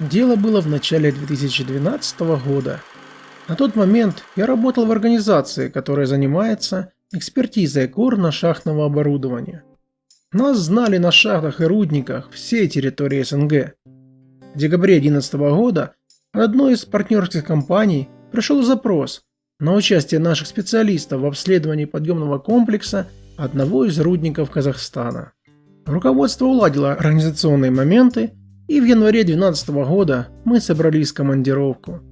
Дело было в начале 2012 года. На тот момент я работал в организации, которая занимается экспертизой горно-шахтного оборудования. Нас знали на шахтах и рудниках всей территории СНГ. В декабре 2011 года от одной из партнерских компаний пришел запрос на участие наших специалистов в обследовании подъемного комплекса одного из рудников Казахстана. Руководство уладило организационные моменты, и в январе 2012 года мы собрались в командировку.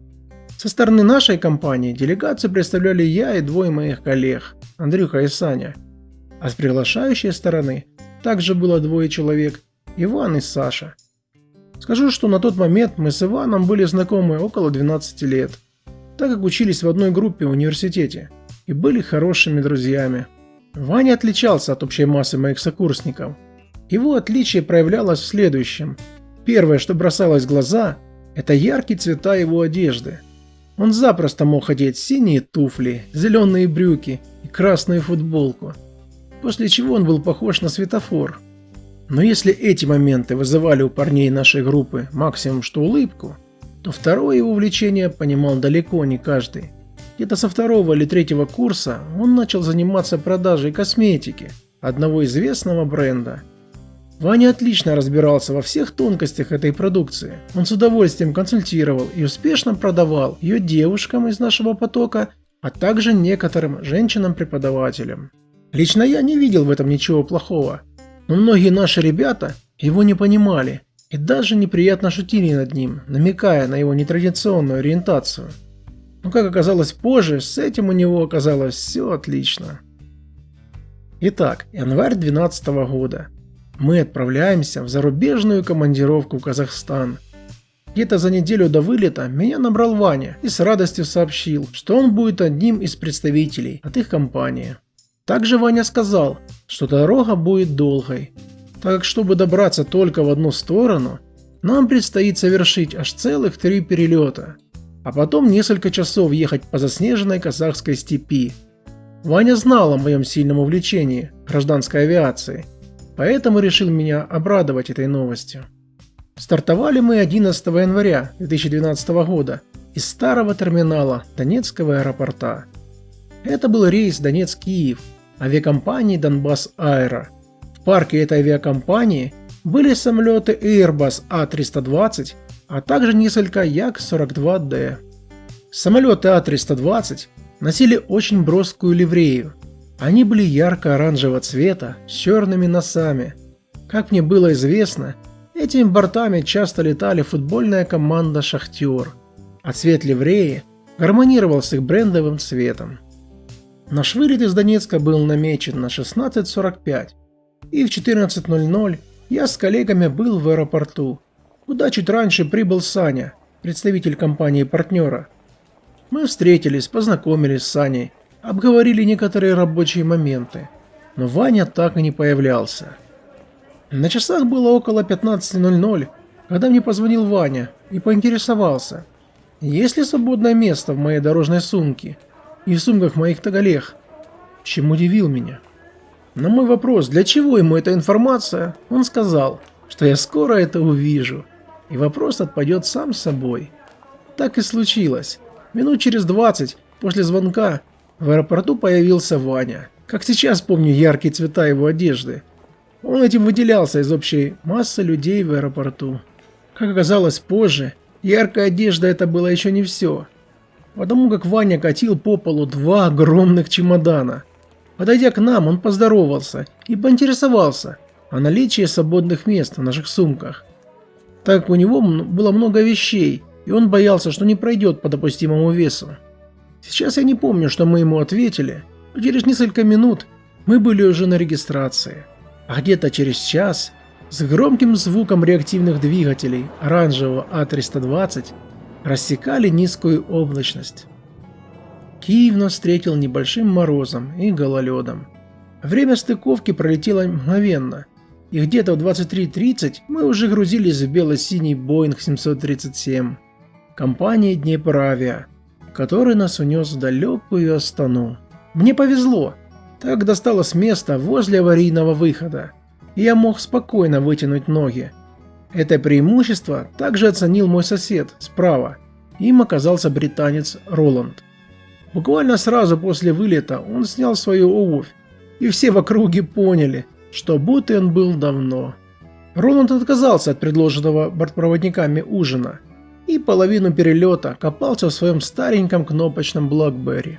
Со стороны нашей компании делегацию представляли я и двое моих коллег, Андрюха и Саня. А с приглашающей стороны также было двое человек, Иван и Саша. Скажу, что на тот момент мы с Иваном были знакомы около 12 лет, так как учились в одной группе в университете и были хорошими друзьями. Ваня отличался от общей массы моих сокурсников. Его отличие проявлялось в следующем. Первое, что бросалось в глаза, это яркие цвета его одежды. Он запросто мог одеть синие туфли, зеленые брюки и красную футболку, после чего он был похож на светофор. Но если эти моменты вызывали у парней нашей группы максимум что улыбку, то второе его увлечение понимал далеко не каждый. Где-то со второго или третьего курса он начал заниматься продажей косметики одного известного бренда. Ваня отлично разбирался во всех тонкостях этой продукции. Он с удовольствием консультировал и успешно продавал ее девушкам из нашего потока, а также некоторым женщинам-преподавателям. Лично я не видел в этом ничего плохого, но многие наши ребята его не понимали и даже неприятно шутили над ним, намекая на его нетрадиционную ориентацию. Но как оказалось позже, с этим у него оказалось все отлично. Итак, январь 2012 года. Мы отправляемся в зарубежную командировку в Казахстан. Где-то за неделю до вылета меня набрал Ваня и с радостью сообщил, что он будет одним из представителей от их компании. Также Ваня сказал, что дорога будет долгой, так как чтобы добраться только в одну сторону, нам предстоит совершить аж целых три перелета – а потом несколько часов ехать по заснеженной казахской степи. Ваня знал о моем сильном увлечении гражданской авиацией, поэтому решил меня обрадовать этой новостью. Стартовали мы 11 января 2012 года из старого терминала Донецкого аэропорта. Это был рейс Донецк-Киев авиакомпании Донбасс Аэро. В парке этой авиакомпании были самолеты Airbus A320 а также несколько Як-42Д. Самолеты А-320 носили очень броскую ливрею. Они были ярко-оранжевого цвета с черными носами. Как мне было известно, этими бортами часто летали футбольная команда «Шахтер», а цвет ливреи гармонировал с их брендовым цветом. Наш вылет из Донецка был намечен на 16.45, и в 14.00 я с коллегами был в аэропорту, куда чуть раньше прибыл Саня, представитель компании-партнера. Мы встретились, познакомились с Саней, обговорили некоторые рабочие моменты, но Ваня так и не появлялся. На часах было около 15.00, когда мне позвонил Ваня и поинтересовался, есть ли свободное место в моей дорожной сумке и в сумках моих таголег, чем удивил меня. На мой вопрос, для чего ему эта информация, он сказал, что я скоро это увижу и вопрос отпадет сам собой. Так и случилось. Минут через 20 после звонка в аэропорту появился Ваня. Как сейчас помню яркие цвета его одежды. Он этим выделялся из общей массы людей в аэропорту. Как оказалось позже, яркая одежда это было еще не все. Потому как Ваня катил по полу два огромных чемодана. Подойдя к нам, он поздоровался и поинтересовался о наличии свободных мест в наших сумках так как у него было много вещей, и он боялся, что не пройдет по допустимому весу. Сейчас я не помню, что мы ему ответили, но через несколько минут мы были уже на регистрации. А где-то через час, с громким звуком реактивных двигателей оранжевого А320, рассекали низкую облачность. Киев нас встретил небольшим морозом и гололедом. Время стыковки пролетело мгновенно – и где-то в 23.30 мы уже грузились в бело-синий Boeing 737 компании Днепровиа, который нас унес в далекую Астану. Мне повезло, так досталось место возле аварийного выхода, и я мог спокойно вытянуть ноги. Это преимущество также оценил мой сосед справа. Им оказался британец Роланд. Буквально сразу после вылета он снял свою обувь, и все в округе поняли, что будто он был давно. Роланд отказался от предложенного бортпроводниками ужина и половину перелета копался в своем стареньком кнопочном Блокберри.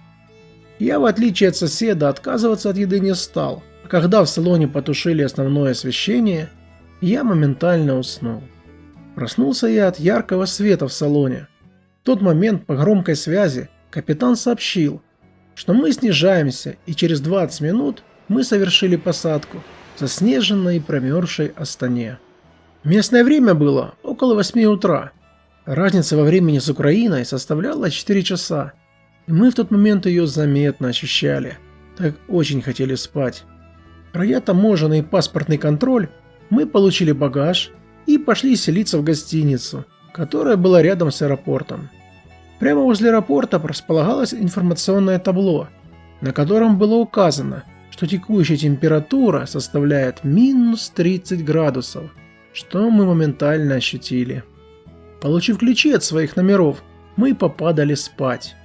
Я, в отличие от соседа, отказываться от еды не стал, а когда в салоне потушили основное освещение, я моментально уснул. Проснулся я от яркого света в салоне. В тот момент по громкой связи капитан сообщил, что мы снижаемся и через 20 минут мы совершили посадку в заснеженной и промерзшей Астане. Местное время было около 8 утра. Разница во времени с Украиной составляла 4 часа, и мы в тот момент ее заметно ощущали, так очень хотели спать. Пройдя таможенный паспортный контроль, мы получили багаж и пошли селиться в гостиницу, которая была рядом с аэропортом. Прямо возле аэропорта располагалось информационное табло, на котором было указано, что текущая температура составляет минус 30 градусов, что мы моментально ощутили. Получив ключи от своих номеров, мы попадали спать.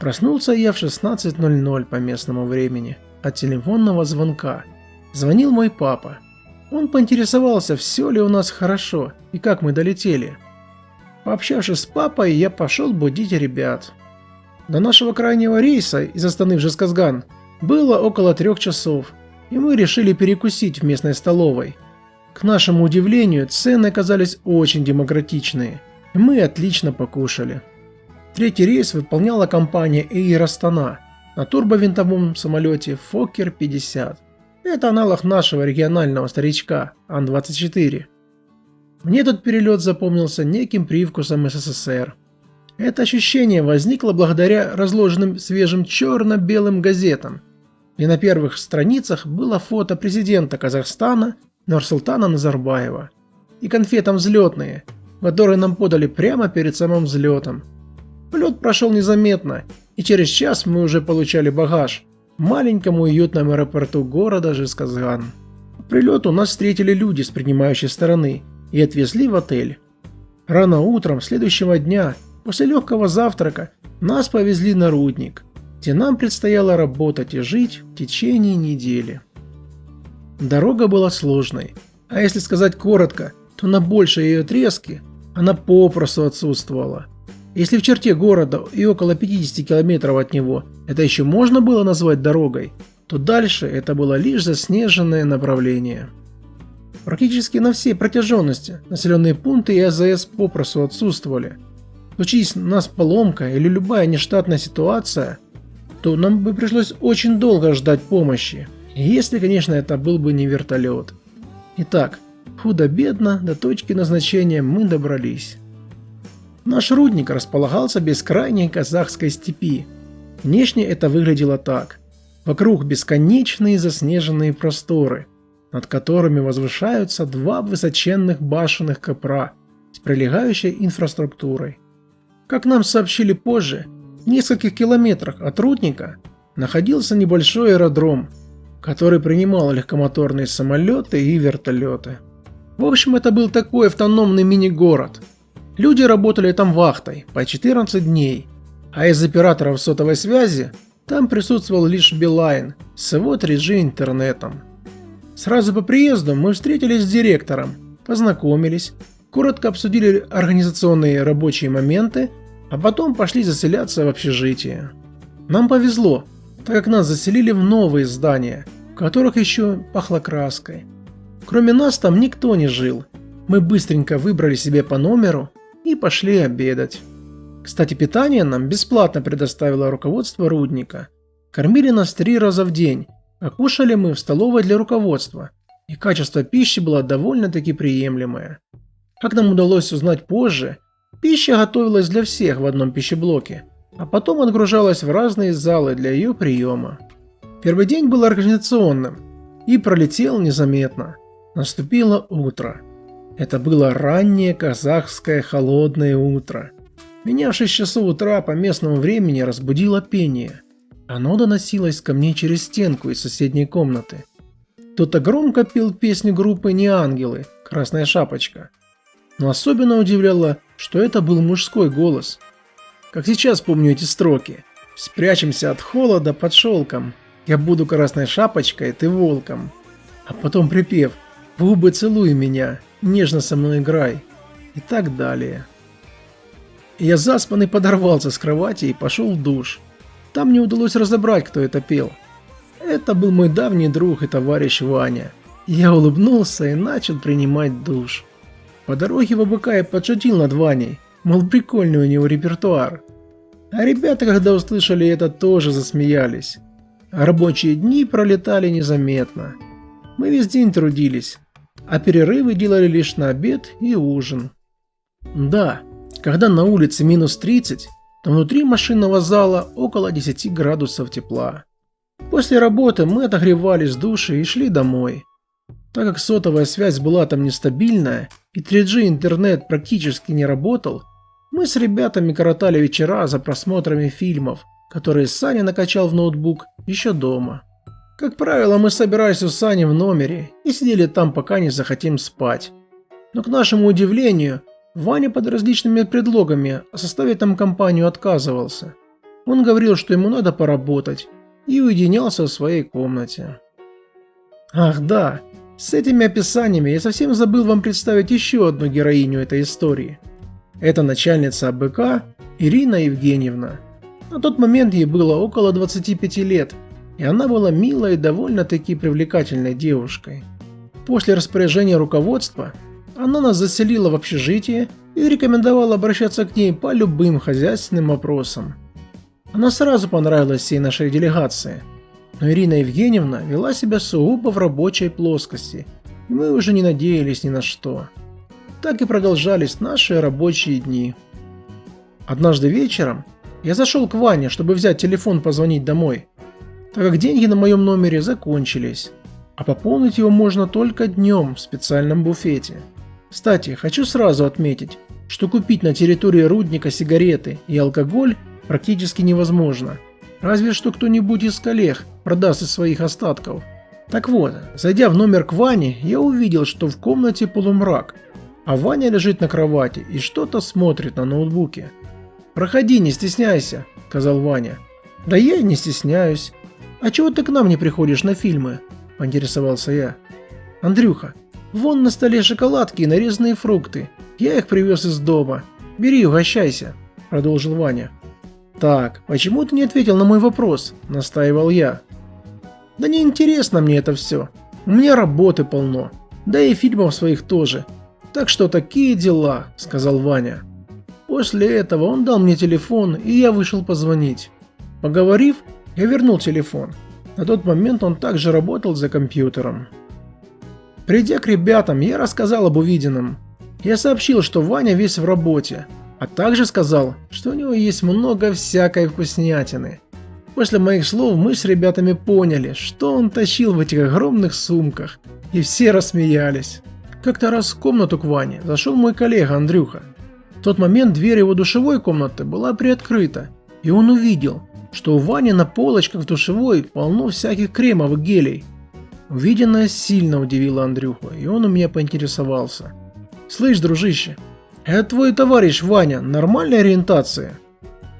Проснулся я в 16.00 по местному времени от телефонного звонка. Звонил мой папа. Он поинтересовался, все ли у нас хорошо и как мы долетели. Пообщавшись с папой, я пошел будить ребят. До нашего крайнего рейса из Астаны в Жесказган было около трех часов, и мы решили перекусить в местной столовой. К нашему удивлению, цены оказались очень демократичные, мы отлично покушали. Третий рейс выполняла компания Air Astana на турбовинтовом самолете Fokker 50. Это аналог нашего регионального старичка Ан-24. Мне этот перелет запомнился неким привкусом СССР. Это ощущение возникло благодаря разложенным свежим черно-белым газетам, и на первых страницах было фото президента Казахстана Нурсултана Назарбаева и конфетам взлетные, которые нам подали прямо перед самым взлетом. Полет прошел незаметно, и через час мы уже получали багаж, маленьком уютном аэропорту города Жесказган. По прилету нас встретили люди с принимающей стороны и отвезли в отель. Рано утром следующего дня, после легкого завтрака, нас повезли на рудник, где нам предстояло работать и жить в течение недели. Дорога была сложной, а если сказать коротко, то на большей ее отрезке она попросту отсутствовала. Если в черте города и около 50 километров от него это еще можно было назвать дорогой, то дальше это было лишь заснеженное направление. Практически на всей протяженности населенные пункты и АЗС попросту отсутствовали. Случись нас поломка или любая нештатная ситуация, то нам бы пришлось очень долго ждать помощи, если, конечно, это был бы не вертолет. Итак, худо-бедно до точки назначения мы добрались. Наш рудник располагался в бескрайней казахской степи. Внешне это выглядело так. Вокруг бесконечные заснеженные просторы, над которыми возвышаются два высоченных башенных копра с прилегающей инфраструктурой. Как нам сообщили позже, в нескольких километрах от рудника находился небольшой аэродром, который принимал легкомоторные самолеты и вертолеты. В общем, это был такой автономный мини-город – Люди работали там вахтой по 14 дней, а из операторов сотовой связи там присутствовал лишь Билайн с его 3G интернетом. Сразу по приезду мы встретились с директором, познакомились, коротко обсудили организационные рабочие моменты, а потом пошли заселяться в общежитие. Нам повезло, так как нас заселили в новые здания, в которых еще пахло краской. Кроме нас там никто не жил. Мы быстренько выбрали себе по номеру и пошли обедать. Кстати, питание нам бесплатно предоставило руководство рудника. Кормили нас три раза в день, а кушали мы в столовой для руководства, и качество пищи было довольно-таки приемлемое. Как нам удалось узнать позже, пища готовилась для всех в одном пищеблоке, а потом отгружалась в разные залы для ее приема. Первый день был организационным и пролетел незаметно. Наступило утро. Это было раннее казахское холодное утро. Меня в 6 часов утра по местному времени разбудило пение. Оно доносилось ко мне через стенку из соседней комнаты. Кто-то громко пел песню группы «Не ангелы» «Красная шапочка». Но особенно удивляло, что это был мужской голос. Как сейчас помню эти строки. «Спрячемся от холода под шелком. Я буду красной шапочкой, ты волком». А потом припев «В губы целуй меня, нежно со мной играй» и так далее. Я заспанный подорвался с кровати и пошел в душ. Там мне удалось разобрать, кто это пел. Это был мой давний друг и товарищ Ваня. Я улыбнулся и начал принимать душ. По дороге в АБК я подшутил над Ваней, мол прикольный у него репертуар. А ребята, когда услышали это, тоже засмеялись. А рабочие дни пролетали незаметно. Мы весь день трудились, а перерывы делали лишь на обед и ужин. Да, когда на улице минус 30, то внутри машинного зала около 10 градусов тепла. После работы мы отогревались в душе и шли домой. Так как сотовая связь была там нестабильная и 3G интернет практически не работал, мы с ребятами коротали вечера за просмотрами фильмов, которые Саня накачал в ноутбук еще дома. Как правило, мы собирались у Сани в номере и сидели там, пока не захотим спать. Но к нашему удивлению, Ваня под различными предлогами составить там компанию отказывался. Он говорил, что ему надо поработать, и уединялся в своей комнате. Ах да, с этими описаниями я совсем забыл вам представить еще одну героиню этой истории. Это начальница АБК Ирина Евгеньевна. На тот момент ей было около 25 лет, и она была милой и довольно-таки привлекательной девушкой. После распоряжения руководства она нас заселила в общежитие и рекомендовала обращаться к ней по любым хозяйственным вопросам. Она сразу понравилась всей нашей делегации, но Ирина Евгеньевна вела себя сугубо в рабочей плоскости, и мы уже не надеялись ни на что. Так и продолжались наши рабочие дни. Однажды вечером я зашел к Ване, чтобы взять телефон позвонить домой, так как деньги на моем номере закончились, а пополнить его можно только днем в специальном буфете. Кстати, хочу сразу отметить, что купить на территории рудника сигареты и алкоголь практически невозможно. Разве что кто-нибудь из коллег продаст из своих остатков. Так вот, зайдя в номер к Ване, я увидел, что в комнате полумрак, а Ваня лежит на кровати и что-то смотрит на ноутбуке. «Проходи, не стесняйся», – сказал Ваня. «Да я и не стесняюсь. А чего ты к нам не приходишь на фильмы?» – поинтересовался я. «Андрюха, Вон на столе шоколадки и нарезанные фрукты. Я их привез из дома. Бери, угощайся», – продолжил Ваня. «Так, почему ты не ответил на мой вопрос?» – настаивал я. «Да не интересно мне это все. У меня работы полно. Да и фильмов своих тоже. Так что такие дела», – сказал Ваня. После этого он дал мне телефон, и я вышел позвонить. Поговорив, я вернул телефон. На тот момент он также работал за компьютером. Придя к ребятам, я рассказал об увиденном. Я сообщил, что Ваня весь в работе, а также сказал, что у него есть много всякой вкуснятины. После моих слов мы с ребятами поняли, что он тащил в этих огромных сумках, и все рассмеялись. Как-то раз в комнату к Ване зашел мой коллега Андрюха. В тот момент дверь его душевой комнаты была приоткрыта, и он увидел, что у Вани на полочках в душевой полно всяких кремов и гелей. Увиденное сильно удивило Андрюху, и он у меня поинтересовался. «Слышь, дружище, это твой товарищ Ваня, нормальная ориентация?»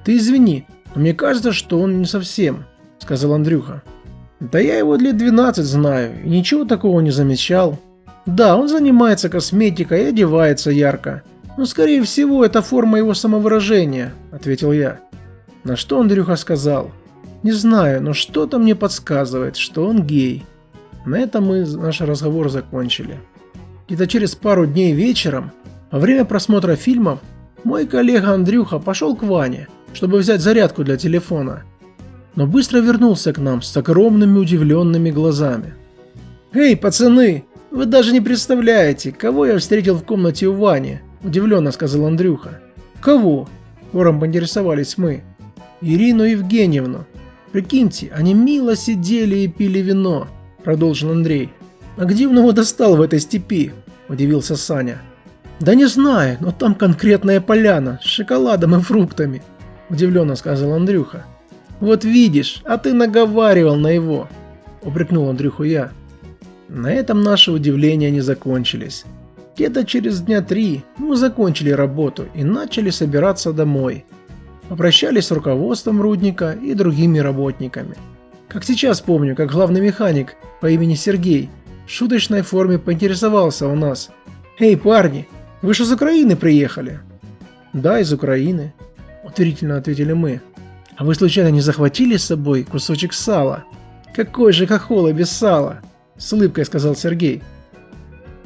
«Ты извини, но мне кажется, что он не совсем», — сказал Андрюха. «Да я его лет 12 знаю, и ничего такого не замечал. Да, он занимается косметикой и одевается ярко, но скорее всего это форма его самовыражения», — ответил я. На что Андрюха сказал. «Не знаю, но что-то мне подсказывает, что он гей». На этом мы наш разговор закончили. Где-то через пару дней вечером, во время просмотра фильмов, мой коллега Андрюха пошел к Ване, чтобы взять зарядку для телефона. Но быстро вернулся к нам с огромными удивленными глазами. «Эй, пацаны, вы даже не представляете, кого я встретил в комнате у Вани», – удивленно сказал Андрюха. «Кого?» – хором поинтересовались мы. «Ирину Евгеньевну. Прикиньте, они мило сидели и пили вино, продолжил Андрей. «А где он его достал в этой степи?» – удивился Саня. «Да не знаю, но там конкретная поляна с шоколадом и фруктами», – удивленно сказал Андрюха. «Вот видишь, а ты наговаривал на его», – упрекнул Андрюху я. На этом наши удивления не закончились. Где-то через дня три мы закончили работу и начали собираться домой. Попрощались с руководством рудника и другими работниками. Как сейчас помню, как главный механик по имени Сергей в шуточной форме поинтересовался у нас. «Эй, парни, вы же из Украины приехали?» «Да, из Украины», – утвердительно ответили мы. «А вы случайно не захватили с собой кусочек сала?» «Какой же хохол без сала?» – с улыбкой сказал Сергей.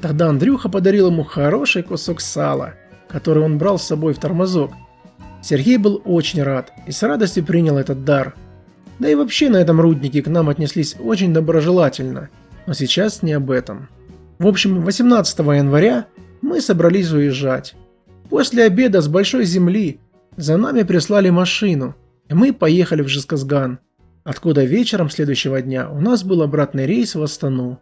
Тогда Андрюха подарил ему хороший кусок сала, который он брал с собой в тормозок. Сергей был очень рад и с радостью принял этот дар. Да и вообще на этом руднике к нам отнеслись очень доброжелательно, но сейчас не об этом. В общем, 18 января мы собрались уезжать. После обеда с большой земли за нами прислали машину, и мы поехали в Жесказган, откуда вечером следующего дня у нас был обратный рейс в Астану.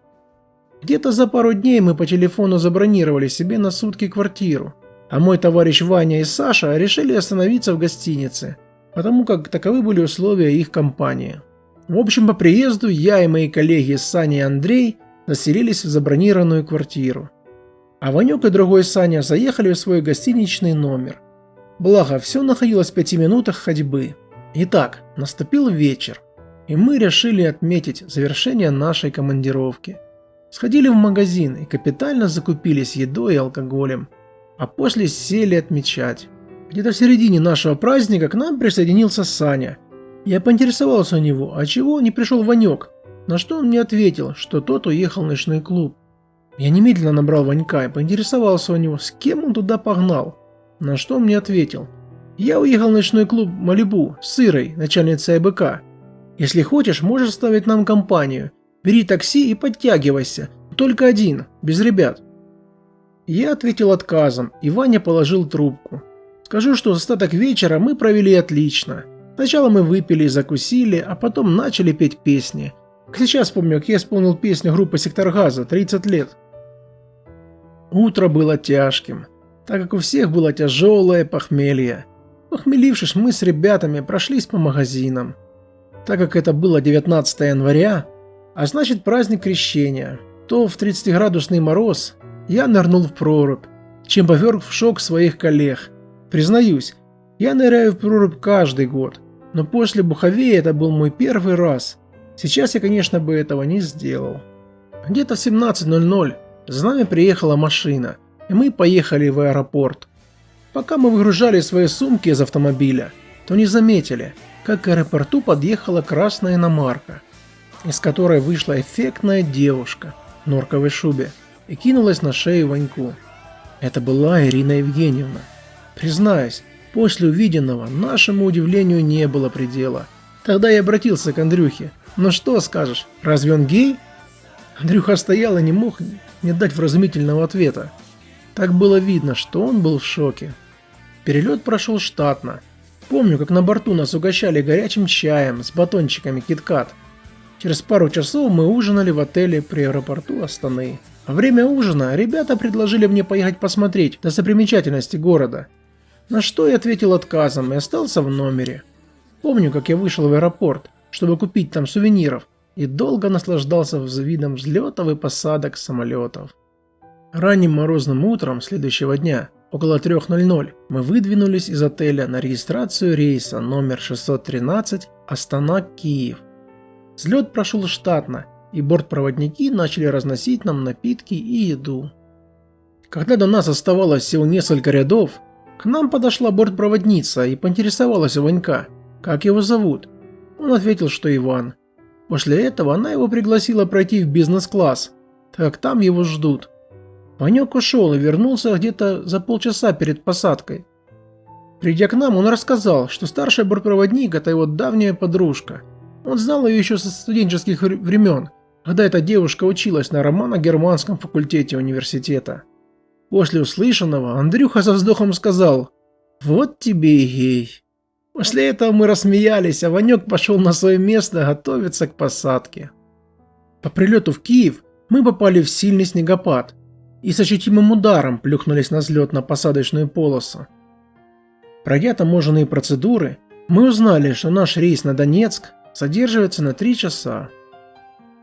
Где-то за пару дней мы по телефону забронировали себе на сутки квартиру, а мой товарищ Ваня и Саша решили остановиться в гостинице, потому как таковы были условия их компании. В общем, по приезду я и мои коллеги Саня и Андрей заселились в забронированную квартиру. А Ванек и другой Саня заехали в свой гостиничный номер. Благо, все находилось в пяти минутах ходьбы. Итак, наступил вечер, и мы решили отметить завершение нашей командировки – Сходили в магазин и капитально закупились едой и алкоголем, а после сели отмечать. Где-то в середине нашего праздника к нам присоединился Саня. Я поинтересовался у него, а чего не пришел Ванек, на что он мне ответил, что тот уехал в ночной клуб. Я немедленно набрал Ванька и поинтересовался у него, с кем он туда погнал, на что он мне ответил. Я уехал в ночной клуб Малибу с Ирой, начальницей АБК. Если хочешь, можешь ставить нам компанию, Бери такси и подтягивайся. Только один, без ребят. Я ответил отказом, и Ваня положил трубку. Скажу, что остаток вечера мы провели отлично. Сначала мы выпили и закусили, а потом начали петь песни. Сейчас помню, как я исполнил песню группы «Сектор газа» «30 лет». Утро было тяжким, так как у всех было тяжелое похмелье. Похмелившись, мы с ребятами прошлись по магазинам. Так как это было 19 января, а значит праздник крещения, то в 30-градусный мороз я нырнул в прорубь, чем поверг в шок своих коллег. Признаюсь, я ныряю в прорубь каждый год, но после Буховея это был мой первый раз. Сейчас я, конечно, бы этого не сделал. Где-то в 17.00 за нами приехала машина, и мы поехали в аэропорт. Пока мы выгружали свои сумки из автомобиля, то не заметили, как к аэропорту подъехала красная иномарка из которой вышла эффектная девушка в норковой шубе и кинулась на шею Ваньку. Это была Ирина Евгеньевна. Признаюсь, после увиденного нашему удивлению не было предела. Тогда я обратился к Андрюхе. «Ну что скажешь, разве он гей?» Андрюха стоял и не мог не дать вразумительного ответа. Так было видно, что он был в шоке. Перелет прошел штатно. Помню, как на борту нас угощали горячим чаем с батончиками киткат – Через пару часов мы ужинали в отеле при аэропорту Астаны. Во время ужина ребята предложили мне поехать посмотреть достопримечательности города. На что я ответил отказом и остался в номере. Помню, как я вышел в аэропорт, чтобы купить там сувениров, и долго наслаждался видом взлетов и посадок самолетов. Ранним морозным утром следующего дня, около 3.00, мы выдвинулись из отеля на регистрацию рейса номер 613 Астана-Киев. Взлет прошел штатно, и бортпроводники начали разносить нам напитки и еду. Когда до нас оставалось всего несколько рядов, к нам подошла бортпроводница и поинтересовалась у Ванька, как его зовут. Он ответил, что Иван. После этого она его пригласила пройти в бизнес-класс, так там его ждут. Ванек ушел и вернулся где-то за полчаса перед посадкой. Придя к нам, он рассказал, что старший бортпроводник – это его давняя подружка – он знал ее еще со студенческих времен, когда эта девушка училась на романо-германском факультете университета. После услышанного Андрюха со вздохом сказал «Вот тебе и гей». После этого мы рассмеялись, а Ванек пошел на свое место готовиться к посадке. По прилету в Киев мы попали в сильный снегопад и с ощутимым ударом плюхнулись на взлетно-посадочную полосу. Пройдя таможенные процедуры, мы узнали, что наш рейс на Донецк задерживается на 3 часа.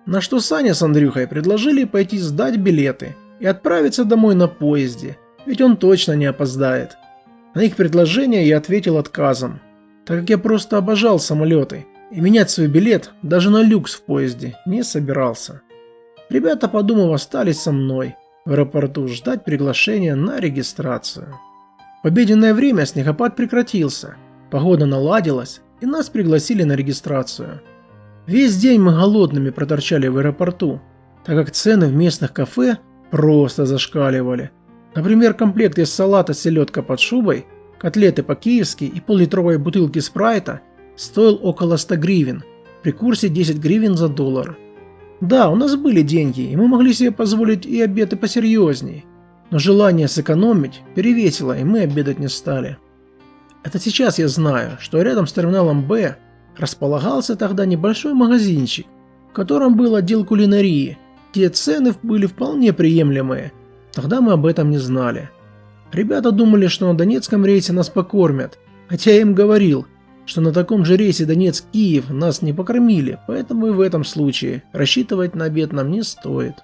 На что Саня с Андрюхой предложили пойти сдать билеты и отправиться домой на поезде, ведь он точно не опоздает. На их предложение я ответил отказом, так как я просто обожал самолеты и менять свой билет даже на люкс в поезде не собирался. Ребята, подумав, остались со мной в аэропорту ждать приглашения на регистрацию. В обеденное время снегопад прекратился, погода наладилась и нас пригласили на регистрацию. Весь день мы голодными проторчали в аэропорту, так как цены в местных кафе просто зашкаливали. Например, комплект из салата селедка под шубой, котлеты по-киевски и пол-литровой бутылки спрайта стоил около 100 гривен, при курсе 10 гривен за доллар. Да, у нас были деньги, и мы могли себе позволить и обеды посерьезней, но желание сэкономить перевесило, и мы обедать не стали. Это сейчас я знаю, что рядом с терминалом Б располагался тогда небольшой магазинчик, в котором был отдел кулинарии, где цены были вполне приемлемые. Тогда мы об этом не знали. Ребята думали, что на Донецком рейсе нас покормят, хотя я им говорил, что на таком же рейсе Донецк-Киев нас не покормили, поэтому и в этом случае рассчитывать на обед нам не стоит.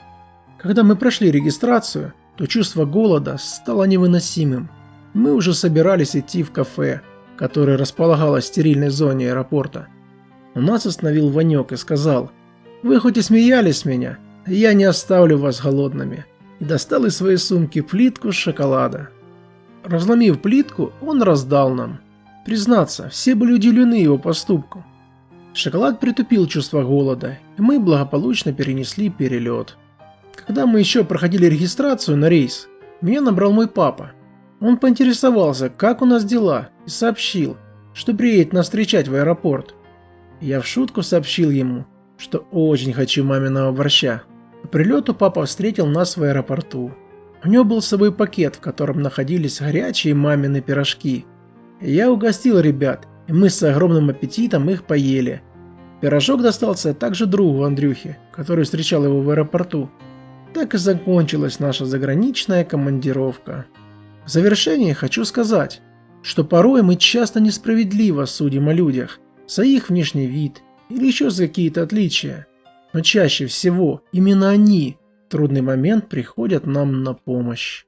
Когда мы прошли регистрацию, то чувство голода стало невыносимым. Мы уже собирались идти в кафе, которое располагалось в стерильной зоне аэропорта. Но нас остановил Ванек и сказал, «Вы хоть и смеялись меня, я не оставлю вас голодными». И достал из своей сумки плитку шоколада. Разломив плитку, он раздал нам. Признаться, все были удивлены его поступку. Шоколад притупил чувство голода, и мы благополучно перенесли перелет. Когда мы еще проходили регистрацию на рейс, меня набрал мой папа. Он поинтересовался, как у нас дела, и сообщил, что приедет нас встречать в аэропорт. Я в шутку сообщил ему, что очень хочу маминого борща. По прилету папа встретил нас в аэропорту. У него был с собой пакет, в котором находились горячие мамины пирожки. Я угостил ребят, и мы с огромным аппетитом их поели. Пирожок достался также другу Андрюхе, который встречал его в аэропорту. Так и закончилась наша заграничная командировка. В завершение хочу сказать, что порой мы часто несправедливо судим о людях за их внешний вид или еще за какие-то отличия, но чаще всего именно они в трудный момент приходят нам на помощь.